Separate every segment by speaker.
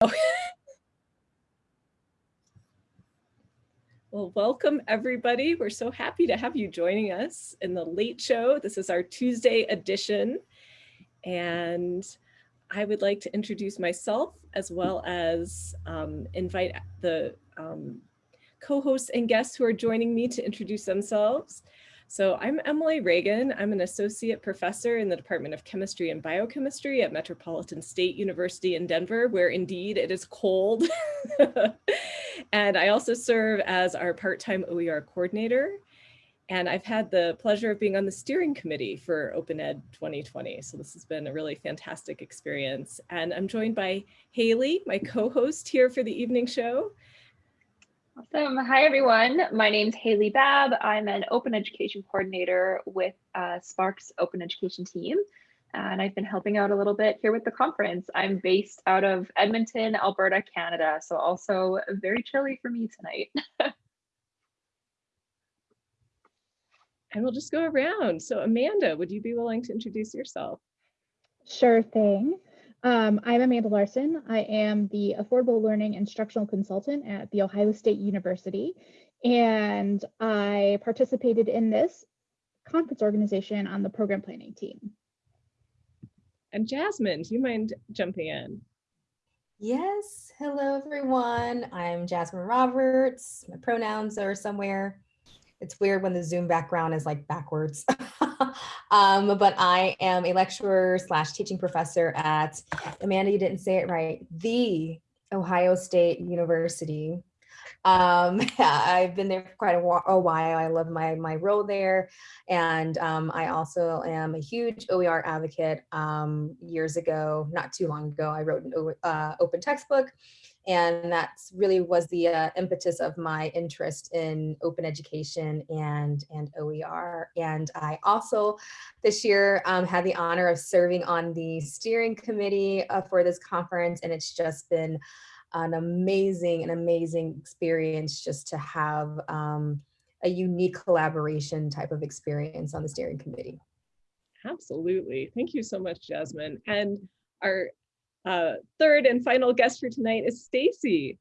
Speaker 1: Well, welcome everybody. We're so happy to have you joining us in the late show. This is our Tuesday edition. And I would like to introduce myself as well as um, invite the um, co-hosts and guests who are joining me to introduce themselves. So I'm Emily Ragan. I'm an associate professor in the Department of Chemistry and Biochemistry at Metropolitan State University in Denver, where indeed it is cold. and I also serve as our part-time OER coordinator. And I've had the pleasure of being on the steering committee for Open Ed 2020. So this has been a really fantastic experience. And I'm joined by Hailey, my co-host here for the evening show.
Speaker 2: Awesome. Hi, everyone. My name is Hailey Babb. I'm an open education coordinator with uh, SPARC's open education team. And I've been helping out a little bit here with the conference. I'm based out of Edmonton, Alberta, Canada. So also very chilly for me tonight.
Speaker 1: and we'll just go around. So Amanda, would you be willing to introduce yourself?
Speaker 3: Sure thing. Um, I'm Amanda Larson. I am the Affordable Learning Instructional Consultant at The Ohio State University, and I participated in this conference organization on the program planning team.
Speaker 1: And Jasmine, do you mind jumping in?
Speaker 4: Yes, hello everyone. I'm Jasmine Roberts. My pronouns are somewhere it's weird when the Zoom background is like backwards. um, but I am a lecturer slash teaching professor at, Amanda, you didn't say it right, the Ohio State University. Um, I've been there for quite a, a, while. I love my, my role there. And um, I also am a huge OER advocate. Um, years ago, not too long ago, I wrote an uh, open textbook and that really was the uh, impetus of my interest in open education and, and OER. And I also this year um, had the honor of serving on the steering committee uh, for this conference. And it's just been an amazing, an amazing experience just to have um, a unique collaboration type of experience on the steering committee.
Speaker 1: Absolutely. Thank you so much, Jasmine. And our uh, third and final guest for tonight is Stacy.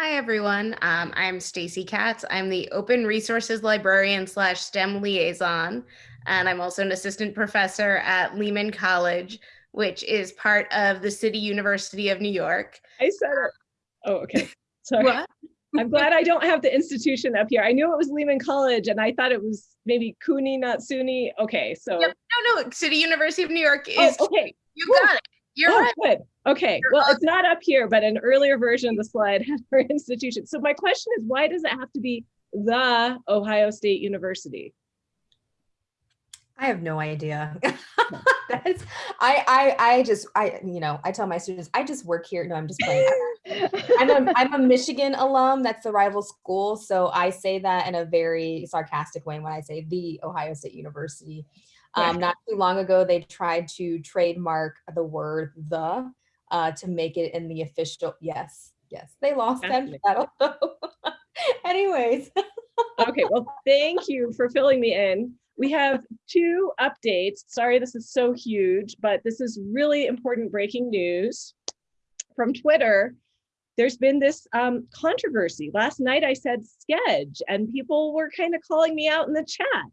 Speaker 5: Hi, everyone. Um, I'm Stacy Katz. I'm the Open Resources Librarian slash STEM Liaison, and I'm also an assistant professor at Lehman College, which is part of the City University of New York.
Speaker 1: I said it. Oh, okay. Sorry. What? I'm glad I don't have the institution up here. I knew it was Lehman College and I thought it was maybe CUNY, not SUNY. Okay, so.
Speaker 5: Yep. No, no, City University of New York oh, is,
Speaker 1: oh, okay.
Speaker 5: you got it. You're
Speaker 1: oh,
Speaker 5: right.
Speaker 1: good. Okay. You're well, it's not up here, but an earlier version of the slide has her institution. So my question is, why does it have to be the Ohio State University?
Speaker 4: I have no idea. That's I I I just I you know I tell my students I just work here. No, I'm just playing. I'm a I'm a Michigan alum. That's the rival school, so I say that in a very sarcastic way when I say the Ohio State University. Um, not too long ago, they tried to trademark the word the uh, to make it in the official. Yes, yes, they lost that battle. Anyways.
Speaker 1: okay, well, thank you for filling me in. We have two updates. Sorry, this is so huge, but this is really important breaking news from Twitter. There's been this um, controversy. Last night I said sketch and people were kind of calling me out in the chat.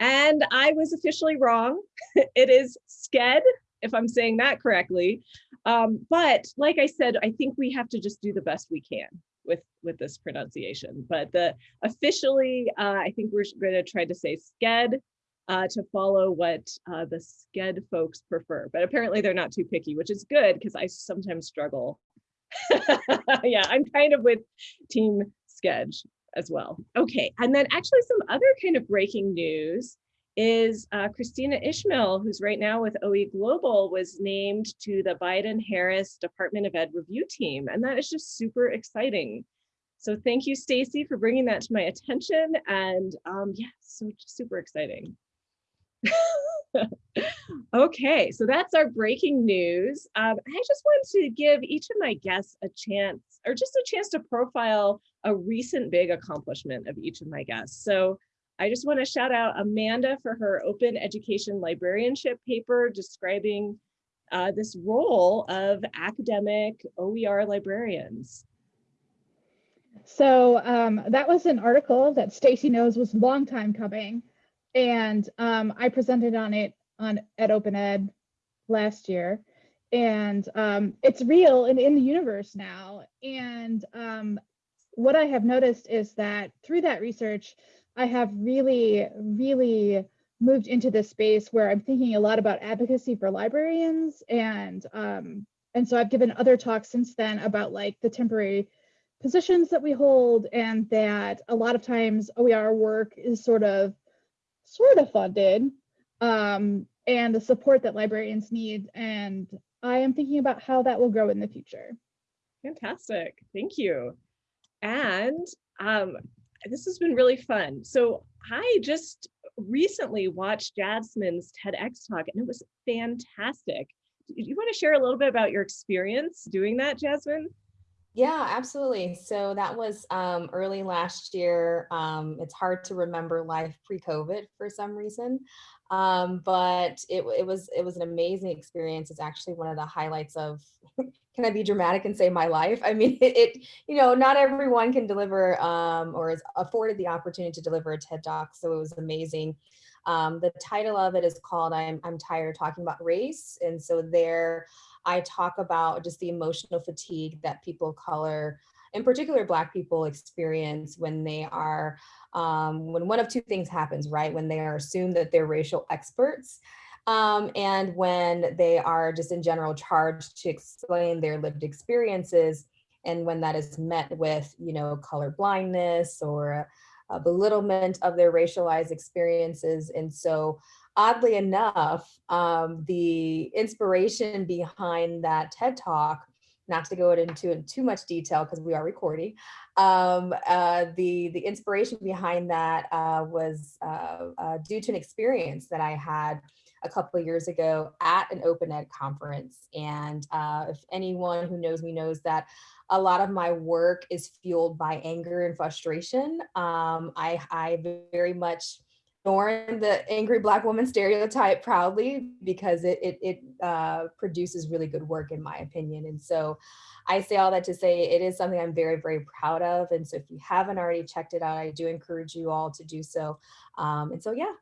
Speaker 1: And I was officially wrong. it is sked, if I'm saying that correctly. Um, but like I said, I think we have to just do the best we can with with this pronunciation. But the officially, uh, I think we're going to try to say sked uh, to follow what uh, the sked folks prefer. But apparently they're not too picky, which is good because I sometimes struggle. yeah, I'm kind of with team sketch as well. Okay, and then actually some other kind of breaking news is uh, Kristina Ishmael, who's right now with OE Global, was named to the Biden-Harris Department of Ed review team. And that is just super exciting. So thank you, Stacy, for bringing that to my attention. And um, yeah, so super exciting. Okay, so that's our breaking news. Um, I just want to give each of my guests a chance, or just a chance to profile a recent big accomplishment of each of my guests. So I just want to shout out Amanda for her open education librarianship paper describing uh, this role of academic OER librarians.
Speaker 3: So um, that was an article that Stacy knows was a long time coming. And um, I presented on it on at Open Ed last year. And um, it's real and in the universe now. And um, what I have noticed is that through that research, I have really, really moved into this space where I'm thinking a lot about advocacy for librarians. And, um, and so I've given other talks since then about like the temporary positions that we hold and that a lot of times OER work is sort of sort of funded um, and the support that librarians need. And I am thinking about how that will grow in the future.
Speaker 1: Fantastic. Thank you. And um, this has been really fun. So I just recently watched Jasmine's TEDx talk and it was fantastic. Do you want to share a little bit about your experience doing that, Jasmine?
Speaker 4: Yeah, absolutely. So that was um, early last year. Um, it's hard to remember life pre-COVID for some reason, um, but it, it was it was an amazing experience. It's actually one of the highlights of. can I be dramatic and say my life? I mean, it, it you know not everyone can deliver um, or is afforded the opportunity to deliver a TED Talk, so it was amazing. Um, the title of it is called I'm, I'm tired talking about race. And so there I talk about just the emotional fatigue that people of color, in particular Black people experience when they are, um, when one of two things happens, right? When they are assumed that they're racial experts um, and when they are just in general charged to explain their lived experiences and when that is met with, you know, color blindness or a belittlement of their racialized experiences. And so oddly enough, um, the inspiration behind that TED Talk, not to go into in too much detail because we are recording, um, uh, the, the inspiration behind that uh, was uh, uh due to an experience that I had a couple of years ago at an open ed conference. And uh, if anyone who knows me knows that a lot of my work is fueled by anger and frustration. Um, I, I very much ignoring the angry black woman stereotype proudly because it, it, it uh, produces really good work in my opinion. And so I say all that to say it is something I'm very, very proud of. And so if you haven't already checked it out, I do encourage you all to do so. Um, and so, yeah,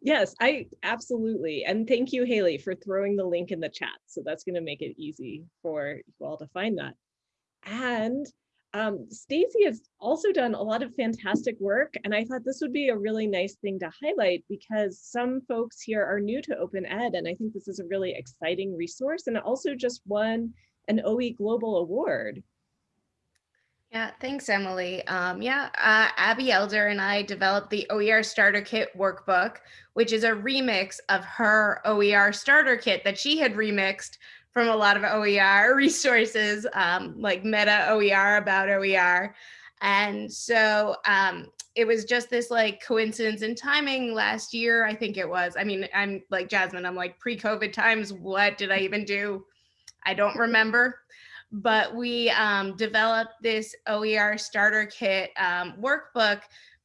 Speaker 1: yes, I absolutely. And thank you, Hailey, for throwing the link in the chat. So that's going to make it easy for you all to find that. And um, Stacy has also done a lot of fantastic work. And I thought this would be a really nice thing to highlight because some folks here are new to open ed. And I think this is a really exciting resource and also just won an OE Global Award.
Speaker 5: Yeah, thanks, Emily. Um, yeah, uh, Abbey Elder and I developed the OER Starter Kit workbook, which is a remix of her OER Starter Kit that she had remixed from a lot of OER resources, um, like meta OER about OER. And so um, it was just this like coincidence in timing last year, I think it was. I mean, I'm like Jasmine, I'm like pre-COVID times, what did I even do? I don't remember but we um, developed this OER starter kit um, workbook,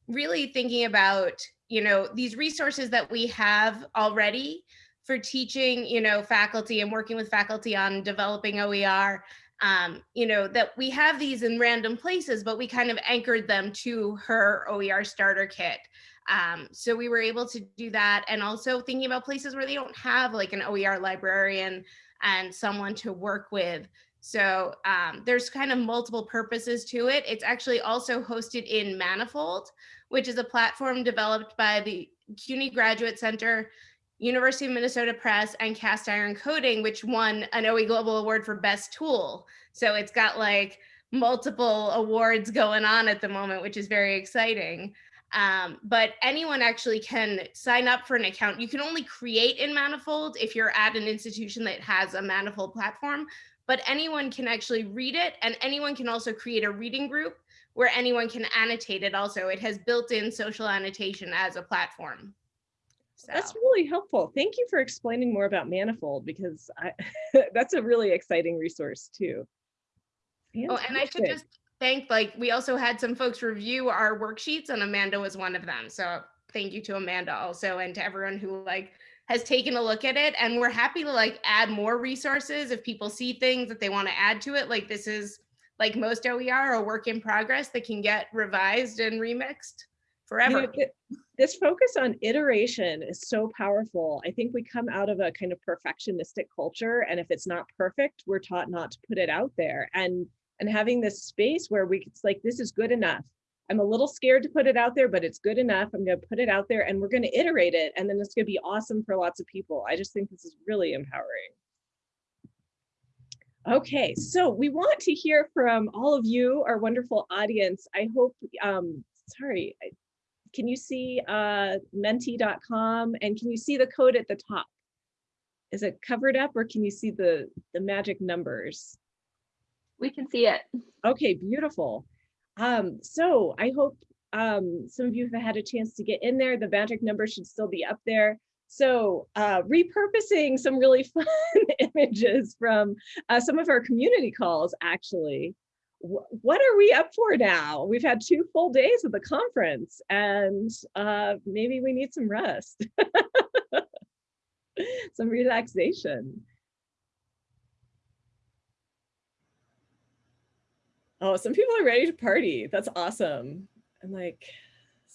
Speaker 5: really thinking about, you know, these resources that we have already for teaching, you know, faculty and working with faculty on developing OER, um, you know, that we have these in random places, but we kind of anchored them to her OER starter kit. Um, so we were able to do that and also thinking about places where they don't have like an OER librarian and someone to work with. So um, there's kind of multiple purposes to it. It's actually also hosted in Manifold, which is a platform developed by the CUNY Graduate Center, University of Minnesota Press, and Cast Iron Coding, which won an OE Global Award for Best Tool. So it's got like multiple awards going on at the moment, which is very exciting. Um, but anyone actually can sign up for an account. You can only create in Manifold if you're at an institution that has a Manifold platform, but anyone can actually read it and anyone can also create a reading group where anyone can annotate it also. It has built-in social annotation as a platform.
Speaker 1: So. That's really helpful. Thank you for explaining more about Manifold because I, that's a really exciting resource too.
Speaker 5: Fantastic. Oh, and I should just thank, like, we also had some folks review our worksheets and Amanda was one of them. So thank you to Amanda also and to everyone who like has taken a look at it and we're happy to like add more resources if people see things that they want to add to it. Like this is like most OER, a work in progress that can get revised and remixed
Speaker 1: You know,
Speaker 5: forever.
Speaker 1: th- This focus on iteration is so powerful. I think we come out of a kind of perfectionistic culture and if it's not perfect, we're taught not to put it out there. And and having this space where we it's like this is good enough. I'm a little scared to put it out there, but it's good enough. I'm going to put it out there and we're going to iterate it and then it's going to be awesome for lots of people. I just think this is really empowering. Okay, so we want to hear from all of you, our wonderful audience. I hope, um, sorry, can you see uh, menti.com and can you see the code at the top? Is it covered up or can you see the, the magic numbers?
Speaker 2: We can see it.
Speaker 1: Okay, beautiful. Um, so I hope um, some of you have had a chance to get in there. The magic number should still be up there. So uh, repurposing some really fun images from uh, some of our community calls, actually. Wh- What are we up for now? We've had two full days of the conference and uh, maybe we need some rest. some relaxation. Oh, some people are ready to party. That's awesome. I'm like,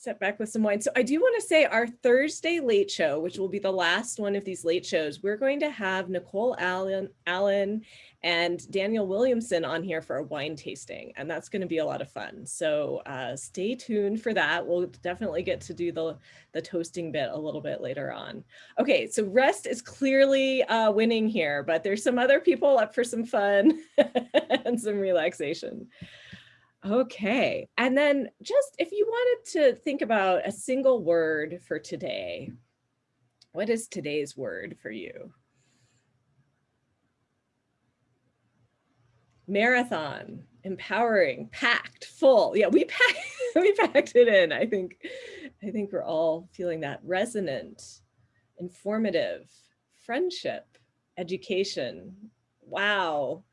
Speaker 1: sit back with some wine. So I do want to say our Thursday late show, which will be the last one of these late shows, we're going to have Nicole Allen, Allen and Daniel Williamson on here for a wine tasting, and that's going to be a lot of fun. So uh, stay tuned for that. We'll definitely get to do the, the toasting bit a little bit later on. Okay, so rest is clearly uh, winning here, but there's some other people up for some fun and some relaxation. Okay, and then just if you wanted to think about a single word for today, what is today's word for you? Marathon, empowering, packed, full. Yeah, we packed, we packed it in. I think, I think we're all feeling that resonant, informative, friendship, education. Wow,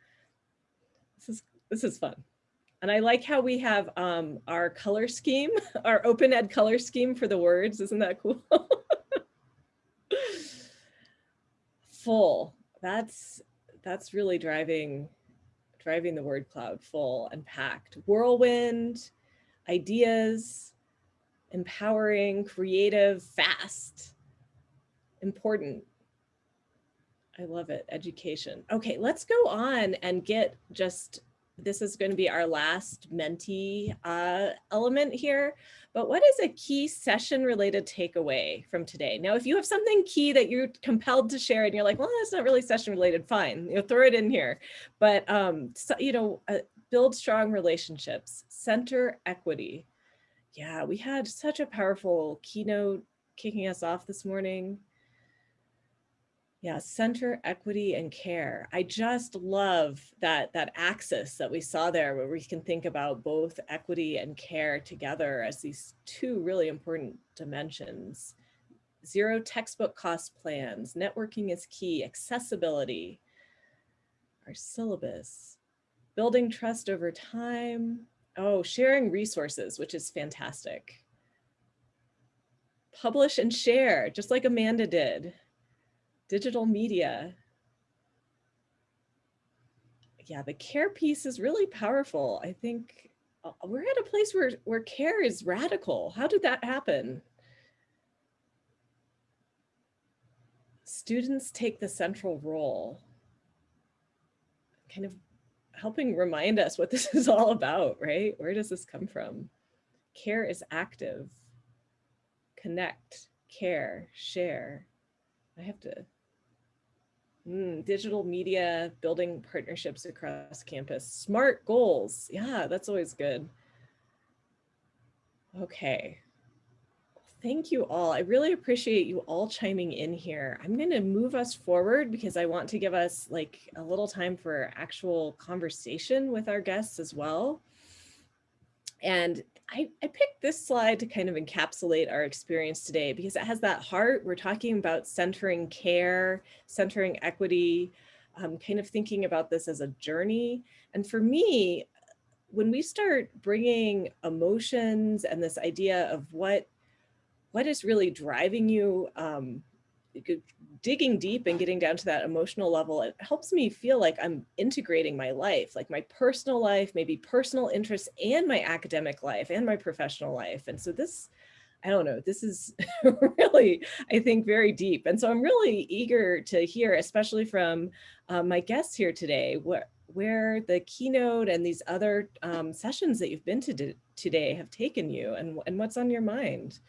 Speaker 1: this is this is fun. And I like how we have um, our color scheme, our open ed color scheme for the words. Isn't that cool? full. That's that's really driving driving the word cloud full and packed. Whirlwind, ideas, empowering, creative, fast, important. I love it. Education. Okay, let's go on and get just this is going to be our last Menti uh, element here. But what is a key session related takeaway from today? Now, if you have something key that you're compelled to share and you're like, well, that's not really session related, fine, you throw it in here. But, um, so, you know, uh, build strong relationships, center equity. Yeah, we had such a powerful keynote kicking us off this morning. Yeah, center equity and care. I just love that that axis that we saw there where we can think about both equity and care together as these two really important dimensions. Zero textbook cost plans, networking is key, accessibility, our syllabus, building trust over time. Oh, sharing resources, which is fantastic. Publish and share, just like Amanda did digital media. Yeah, the care piece is really powerful. I think uh, we're at a place where, where care is radical. How did that happen? Students take the central role, kind of helping remind us what this is all about, right? Where does this come from? Care is active, connect, care, share. I have to Mm, digital media, building partnerships across campus, smart goals. Yeah, that's always good. Okay. Thank you all. I really appreciate you all chiming in here. I'm going to move us forward because I want to give us like a little time for actual conversation with our guests as well. And I, I, picked this slide to kind of encapsulate our experience today because it has that heart. We're talking about centering care, centering equity, um, kind of thinking about this as a journey. And for me, when we start bringing emotions and this idea of what, what is really driving you um, digging deep and getting down to that emotional level, it helps me feel like I'm integrating my life, like my personal life, maybe personal interests and my academic life and my professional life. And so this, I don't know, this is really, I think, very deep. And so I'm really eager to hear, especially from uh, my guests here today, what, where the keynote and these other um, sessions that you've been to today have taken you and, and what's on your mind.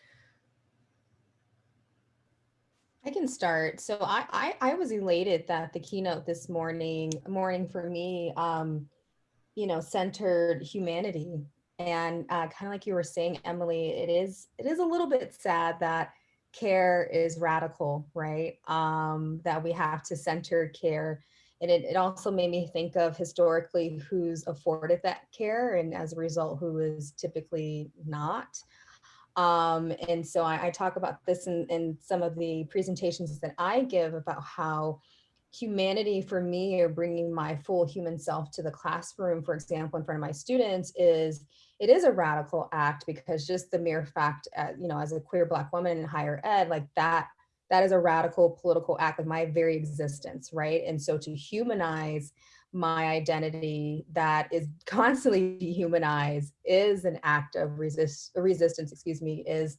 Speaker 4: I can start. So I, I, I was elated that the keynote this morning, morning for me, um, you know, centered humanity. And uh, kind of like you were saying, Emily, it is it is a little bit sad that care is radical, right? Um, that we have to center care. And it, it also made me think of historically who's afforded that care and as a result, who is typically not. Um, and so I, I talk about this in, in some of the presentations that I give about how humanity for me or bringing my full human self to the classroom, for example, in front of my students is, it is a radical act because just the mere fact, uh, you know, as a queer black woman in higher ed, like that, that is a radical political act of my very existence, right? And so to humanize my identity that is constantly dehumanized is an act of resist resistance, excuse me, is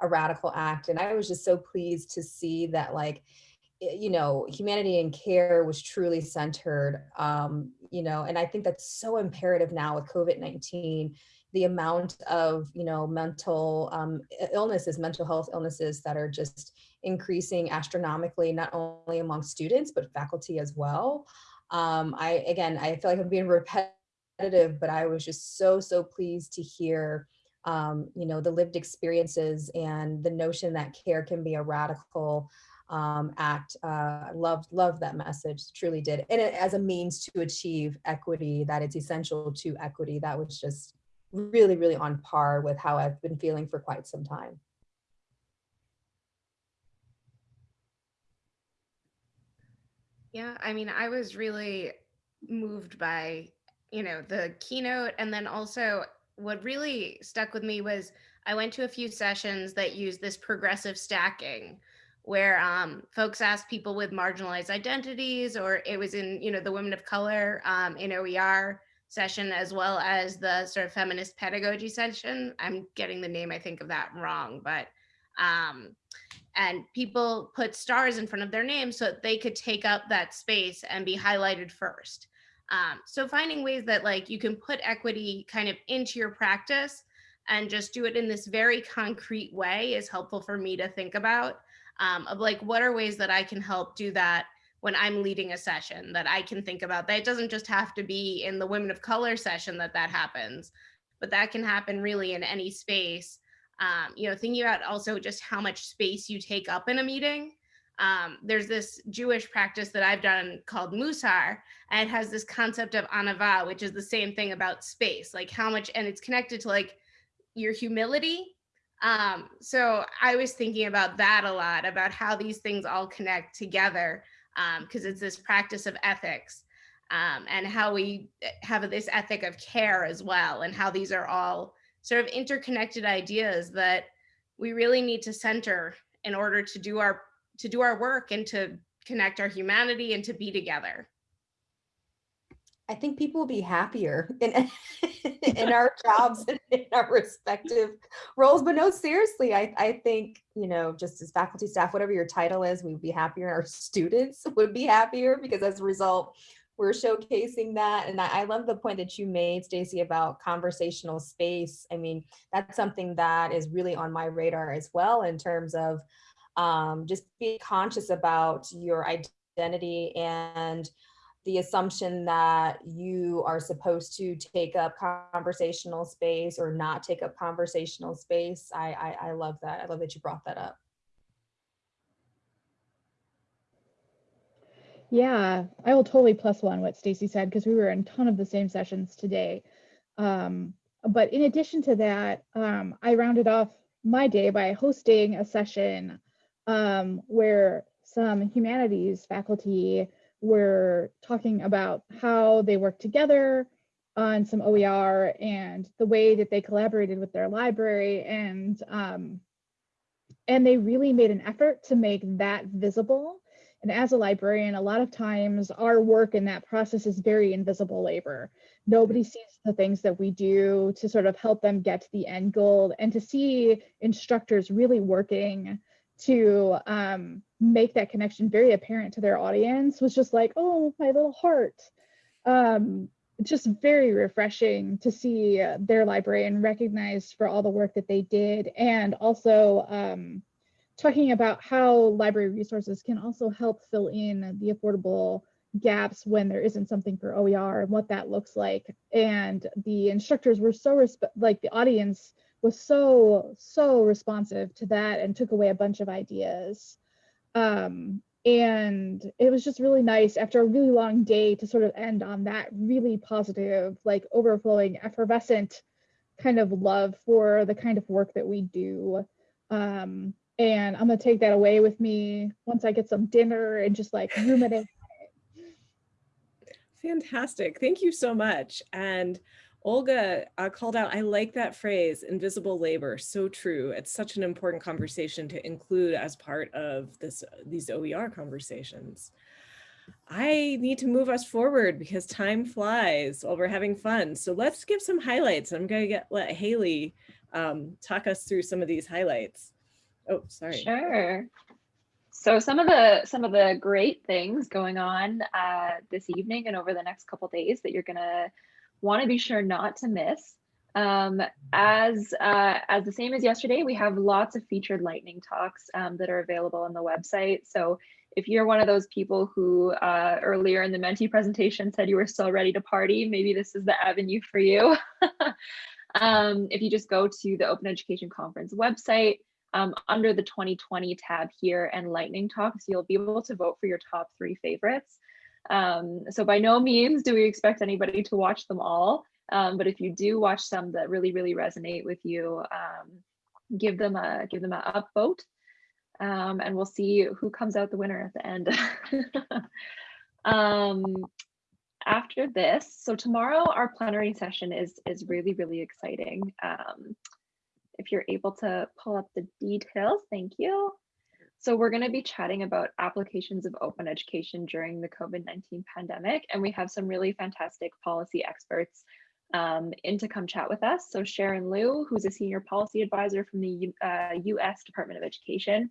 Speaker 4: a radical act. And I was just so pleased to see that like, you know, humanity and care was truly centered, um, you know, and I think that's so imperative now with COVID-19, the amount of, you know, mental um, illnesses, mental health illnesses that are just increasing astronomically, not only among students, but faculty as well. Um, I, again, I feel like I'm being repetitive, but I was just so, so pleased to hear, um, you know, the lived experiences and the notion that care can be a radical um, act. Uh, love, love that message, truly did. And it, as a means to achieve equity, that it's essential to equity. That was just really, really on par with how I've been feeling for quite some time.
Speaker 5: Yeah, I mean, I was really moved by, you know, the keynote. And then also what really stuck with me was I went to a few sessions that used this progressive stacking where um, folks asked people with marginalized identities, or it was in, you know, the women of color um, in OER session, as well as the sort of feminist pedagogy session. I'm getting the name, I think, of that wrong, but um, and people put stars in front of their names so that they could take up that space and be highlighted first. Um, so finding ways that like you can put equity kind of into your practice and just do it in this very concrete way is helpful for me to think about um, of like what are ways that I can help do that when I'm leading a session that I can think about that it doesn't just have to be in the women of color session that that happens, but that can happen really in any space um, you know, thinking about also just how much space you take up in a meeting. Um, there's this Jewish practice that I've done called Mussar, and it has this concept of anava, which is the same thing about space, like how much, and it's connected to like your humility. Um, so I was thinking about that a lot, about how these things all connect together, because um, it's this practice of ethics um, and how we eh, have this ethic of care as well, and how these are all sort of interconnected ideas that we really need to center in order to do our to do our work and to connect our humanity and to be together.
Speaker 4: I think people will be happier in, in our jobs and in our respective roles. But no, seriously, I, I think, you know, just as faculty staff, whatever your title is, we would be happier. Our students would be happier because as a result, we're showcasing that. And I, love the point that you made, Stacy, about conversational space. I mean, that's something that is really on my radar as well in terms of um, just be conscious about your identity and the assumption that you are supposed to take up conversational space or not take up conversational space. I, I, I love that. I love that you brought that up.
Speaker 3: Yeah, I will totally plus one what Stacy said because we were in a ton of the same sessions today. Um, but in addition to that, um, I rounded off my day by hosting a session um, where some humanities faculty were talking about how they work together on some OER and the way that they collaborated with their library and um, and they really made an effort to make that visible. And as a librarian, a lot of times our work in that process is very invisible labor. Nobody sees the things that we do to sort of help them get to the end goal and to see instructors really working to um, make that connection very apparent to their audience was just like, oh, my little heart. Um, just very refreshing to see their librarian recognized for all the work that they did and also um, talking about how library resources can also help fill in the affordable gaps when there isn't something for OER and what that looks like. And the instructors were so, like the audience was so, so responsive to that and took away a bunch of ideas. Um, and it was just really nice after a really long day to sort of end on that really positive, like overflowing, effervescent kind of love for the kind of work that we do. Um, and I'm gonna take that away with me once I get some dinner and just like ruminate.
Speaker 1: Fantastic. Thank you so much. And Olga uh, called out, I like that phrase, invisible labor, so true. It's such an important conversation to include as part of this these OER conversations. I need to move us forward because time flies while we're having fun. So let's give some highlights. I'm going to get let Hailey um, talk us through some of these highlights. Oh, sorry.
Speaker 2: Sure. So some of the some of the great things going on uh, this evening and over the next couple days that you're gonna want to be sure not to miss. Um, as uh, as the same as yesterday, we have lots of featured lightning talks um, that are available on the website. So if you're one of those people who uh, earlier in the Menti presentation said you were still ready to party, maybe this is the avenue for you. um, if you just go to the Open Education Conference website, um, under the 2020 tab here and lightning talks, you'll be able to vote for your top three favorites. Um, so by no means do we expect anybody to watch them all, um, but if you do watch some that really, really resonate with you, um, give them a give them a upvote, um, and we'll see who comes out the winner at the end. Um, after this, so tomorrow our plenary session is is really, really exciting. Um, if you're able to pull up the details, thank you. So we're going to be chatting about applications of open education during the COVID-19 pandemic, and we have some really fantastic policy experts um, in to come chat with us. So Sharon Leu, who's a senior policy advisor from the uh, US Department of Education,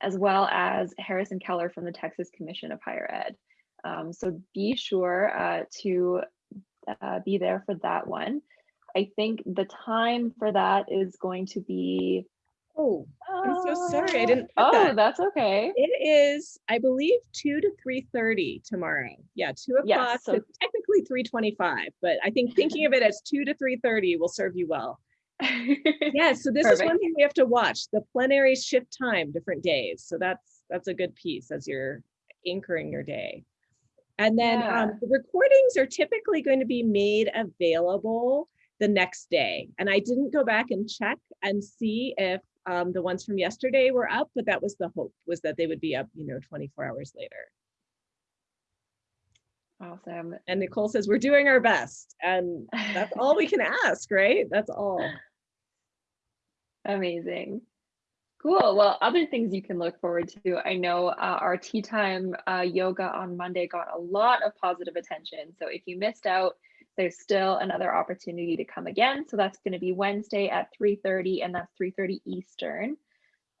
Speaker 2: as well as Harrison Keller from the Texas Commission of Higher Ed. Um, so be sure uh, to uh, be there for that one. I think the time for that is going to be
Speaker 1: Oh, I'm so sorry. I didn't.
Speaker 2: Oh,
Speaker 1: that.
Speaker 2: that's okay.
Speaker 1: It is, I believe, two to three thirty tomorrow. Yeah, two o'clock.
Speaker 2: Yes, so
Speaker 1: technically three twenty-five, but I think thinking of it as two to three thirty will serve you well. yeah. So this Perfect. is one thing we have to watch. The plenary shift time different days. So that's that's a good piece as you're anchoring your day. And then yeah. um, the recordings are typically going to be made available the next day. And I didn't go back and check and see if um, the ones from yesterday were up, but that was the hope was that they would be up, you know, 24 hours later.
Speaker 2: Awesome.
Speaker 1: And Nicole says, we're doing our best. And that's all we can ask, right? That's all.
Speaker 2: Amazing. Cool. Well, other things you can look forward to. I know uh, our tea time uh, yoga on Monday got a lot of positive attention. So if you missed out, there's still another opportunity to come again. So that's going to be Wednesday at 3.30 and that's 3.30 Eastern.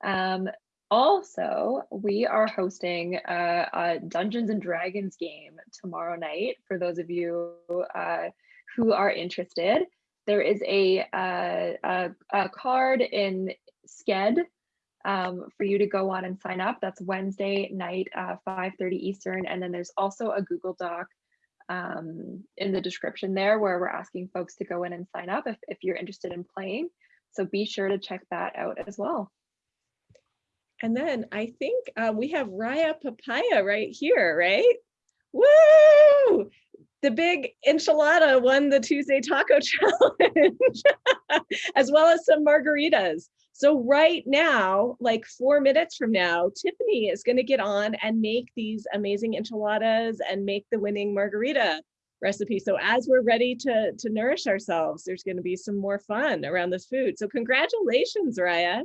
Speaker 2: Um, also, we are hosting a, a, Dungeons and Dragons game tomorrow night for those of you uh, who are interested. There is a, a, a card in Sched um, for you to go on and sign up. That's Wednesday night, uh, 5.30 Eastern. And then there's also a Google Doc um, in the description there where we're asking folks to go in and sign up if, if you're interested in playing. So be sure to check that out as well.
Speaker 1: And then I think um, we have Raya Papaya right here, right? Woo! The big enchilada won the Tuesday Taco Challenge, as well as some margaritas. So right now, like four minutes from now, Tiffany is gonna get on and make these amazing enchiladas and make the winning margarita recipe. So as we're ready to, to nourish ourselves, there's gonna be some more fun around this food. So congratulations, Raya.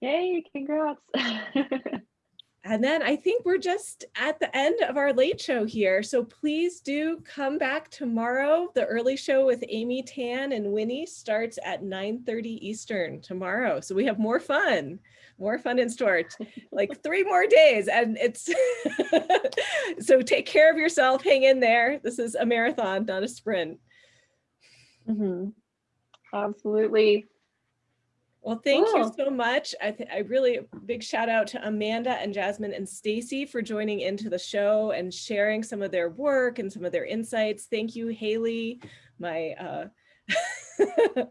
Speaker 2: Yay, congrats.
Speaker 1: And then I think we're just at the end of our late show here. So please do come back tomorrow. The early show with Amy Tan and Winnie starts at 9:30 Eastern tomorrow. So we have more fun, more fun in store, like three more days. And it's, so take care of yourself, hang in there. This is a marathon, not a sprint.
Speaker 2: Mhm. Absolutely.
Speaker 1: Well, thank you so much. I, I really big shout out to Amanda and Jasmine and Stacy for joining into the show and sharing some of their work and some of their insights. Thank you, Hailey, my uh,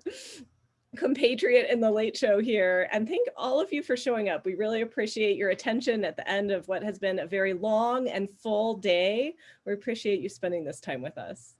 Speaker 1: compatriot in the late show here. And thank all of you for showing up. We really appreciate your attention at the end of what has been a very long and full day. We appreciate you spending this time with us.